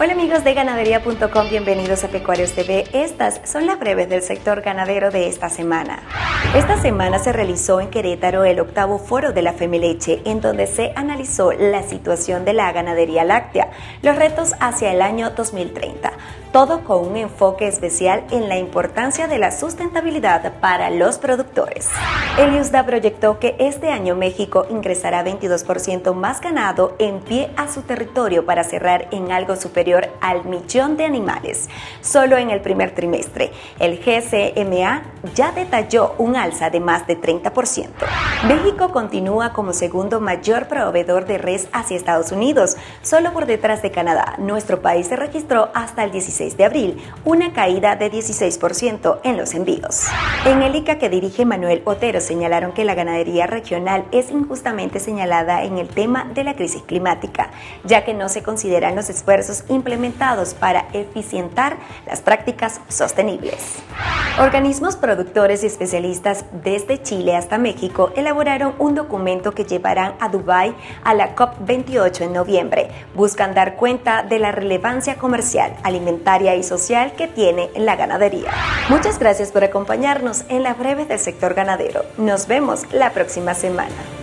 Hola amigos de ganadería.com, bienvenidos a Pecuarios TV. Estas son las breves del sector ganadero de esta semana. Esta semana se realizó en Querétaro el octavo foro de la Femeleche, en donde se analizó la situación de la ganadería láctea, los retos hacia el año 2030, todo con un enfoque especial en la importancia de la sustentabilidad para los productores. El USDA proyectó que este año México ingresará 22% más ganado en pie a su territorio para cerrar en algo superior al millón de animales. Solo en el primer trimestre, el GCMA ya detalló un alza de más de 30%. México continúa como segundo mayor proveedor de res hacia Estados Unidos, solo por detrás de Canadá. Nuestro país se registró hasta el 16 de abril, una caída de 16% en los envíos. En el ICA que dirige Manuel Otero señalaron que la ganadería regional es injustamente señalada en el tema de la crisis climática, ya que no se consideran los esfuerzos implementados para eficientar las prácticas sostenibles. Organismos productores y especialistas desde Chile hasta México elaboraron un documento que llevarán a Dubái a la COP28 en noviembre. Buscan dar cuenta de la relevancia comercial, alimentaria y social que tiene la ganadería. Muchas gracias por acompañarnos en la breve del sector ganadero. Nos vemos la próxima semana.